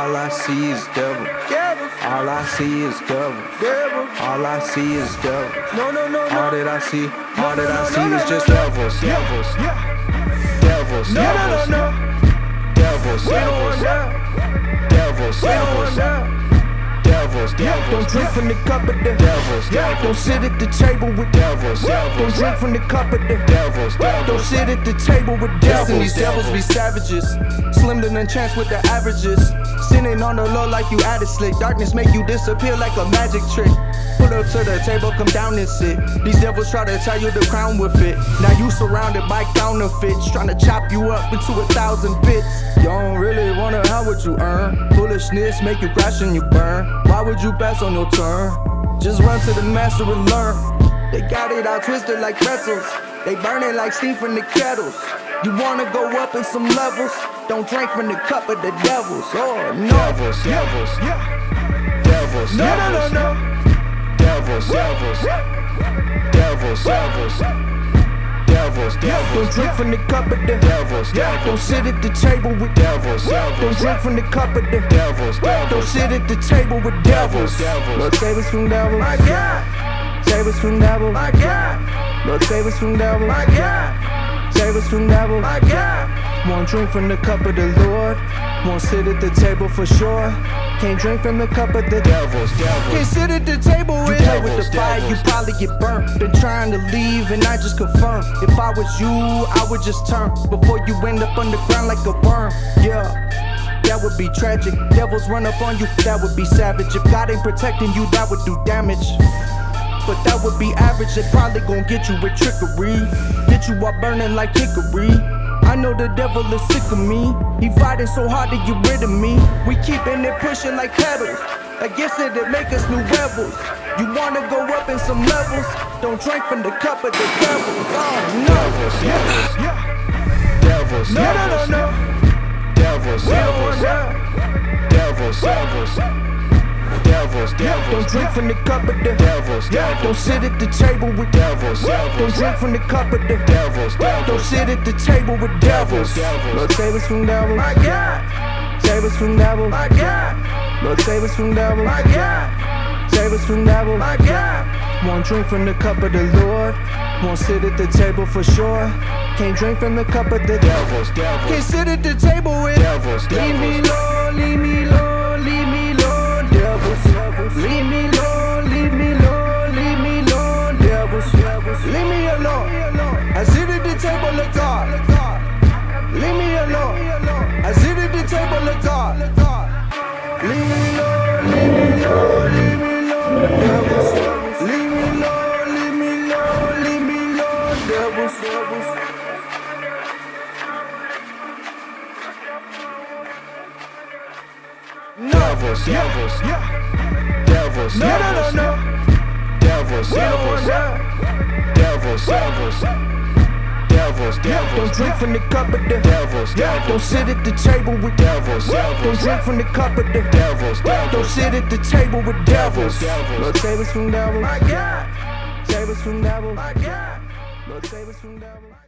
All I see is devils. All I see is devils. All I see is devils. No, no, no, All that I see, all that I see is just devils, devils, devils, No, no, no, devils, no. Devils, Don't drink from the cup of the devils, Don't sit at the table with devils, Don't drink from the cup of the devils, Don't sit at the table with Devils, devils. These devils be savages. Slim than chance with the averages. Sitting on the low like you added slick. Darkness make you disappear like a magic trick. Pull up to the table, come down and sit. These devils try to tie you the crown with it. Now you surrounded by counterfeits, trying to chop you up into a thousand bits. You don't really wanna how would you earn? Foolishness make you crash and you burn. Why would you pass on your turn? Just run to the master and learn. They got it all twisted like pretzels. They burn it like steam from the kettles. You wanna go up in some levels? Don't drink from the cup of the devils. Oh no. Devils, devils, devils, No, no, no, devils, no. Devils, devils, devils, devils, devils, Don't drink from the cup of the devils, Don't sit at the table with devils, Don't drink from the cup of the devils, Don't sit at the table with devils. devils. Lord save us from devils. My God, Save us from devils. my God, Lord save us from devils. my God, Save us from devils. my God. Won't drink from the cup of the Lord. Won't sit at the table for sure. Can't drink from the cup of the devils, Can't sit at the table and play with the devils, fire, you probably get burnt. Been trying to leave and I just confirm. If I was you, I would just turn before you end up underground like a worm. Yeah. That would be tragic. Devils run up on you, that would be savage. If God ain't protecting you, that would do damage. But that would be average, they probably gon' get you with trickery. Get you all burning like hickory. I know the devil is sick of me. He fighting so hard to get rid of me. We keeping it pushing like pedals. I guess it'd make us new rebels. You wanna go up in some levels? Don't drink from the cup of the devil. Oh no. devils, devils, No, no, no, no. devils, don't devils, want that. Devils, devils, devils, Don't drink from the cup of the devils, Don't sit at the table with devils, devils. Don't drink from the cup of the devils, devils. Don't sit at the table with devils. devils. Lord save us from devils. My God, Save us from devils. my God, Lord save us from devils. my God, Save us from devils. my God. Won't drink from the cup of the Lord. Won't sit at the table for sure. Can't drink from the cup of the devils, Can't sit at the table with devils, Leave me me alone, devils, devils. devils, devils, devils, No, no, no, no. devils, We don't want devils, devils, devils, devils, Don't drink from the cup of the devils, Don't sit at the table with devils, Don't drink from the cup of the devils, Don't sit at the table with devils. devils. Save us from devils. My God, us from devils. my God. Lord save us from devils.